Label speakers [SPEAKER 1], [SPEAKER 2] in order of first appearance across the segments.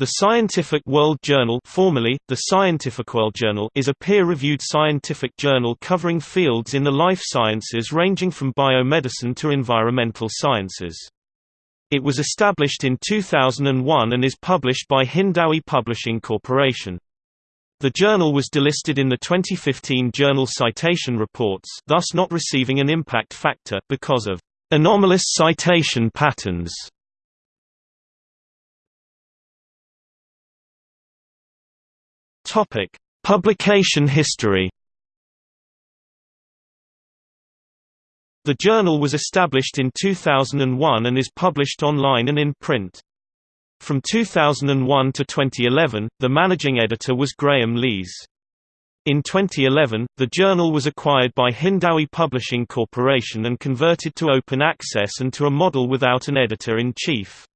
[SPEAKER 1] The Scientific World Journal formerly, the Scientific World Journal is a peer-reviewed scientific journal covering fields in the life sciences ranging from biomedicine to environmental sciences. It was established in 2001 and is published by Hindawi Publishing Corporation. The journal was delisted in the 2015 Journal Citation Reports thus not receiving an impact factor because of anomalous citation patterns. Topic: Publication history. The journal was established in 2001 and is published online and in print. From 2001 to 2011, the managing editor was Graham Lees. In 2011, the journal was acquired by Hindawi Publishing Corporation and converted to open access and to a model without an editor-in-chief.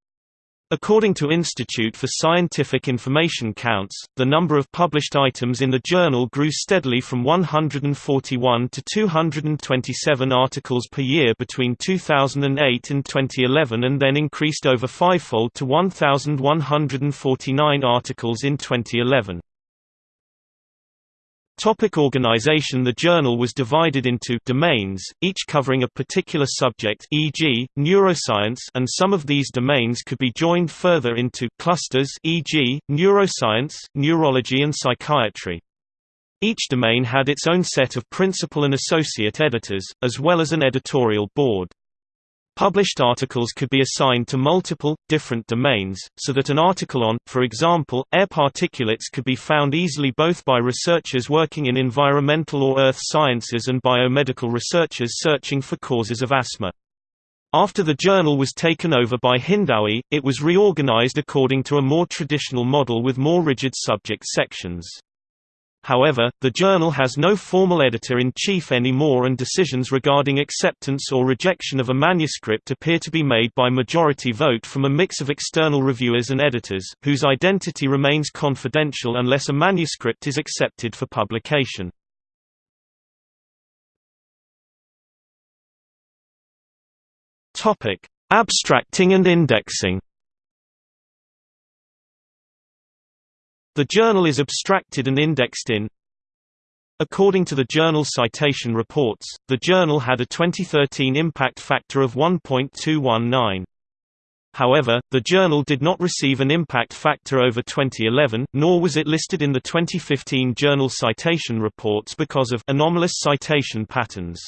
[SPEAKER 1] According to Institute for Scientific Information Counts, the number of published items in the journal grew steadily from 141 to 227 articles per year between 2008 and 2011 and then increased over fivefold to 1,149 articles in 2011. Topic organization The journal was divided into domains, each covering a particular subject e.g., neuroscience and some of these domains could be joined further into clusters e.g., neuroscience, neurology and psychiatry. Each domain had its own set of principal and associate editors, as well as an editorial board. Published articles could be assigned to multiple, different domains, so that an article on, for example, air particulates could be found easily both by researchers working in environmental or earth sciences and biomedical researchers searching for causes of asthma. After the journal was taken over by Hindawi, it was reorganized according to a more traditional model with more rigid subject sections. However, the journal has no formal editor-in-chief anymore and decisions regarding acceptance or rejection of a manuscript appear to be made by majority vote from a mix of external reviewers and editors, whose identity remains confidential unless a manuscript is accepted for publication. Abstracting and indexing The journal is abstracted and indexed in According to the Journal Citation Reports, the journal had a 2013 impact factor of 1.219. However, the journal did not receive an impact factor over 2011, nor was it listed in the 2015 Journal Citation Reports because of anomalous citation patterns.